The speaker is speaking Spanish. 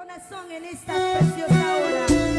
corazón en esta preciosa hora.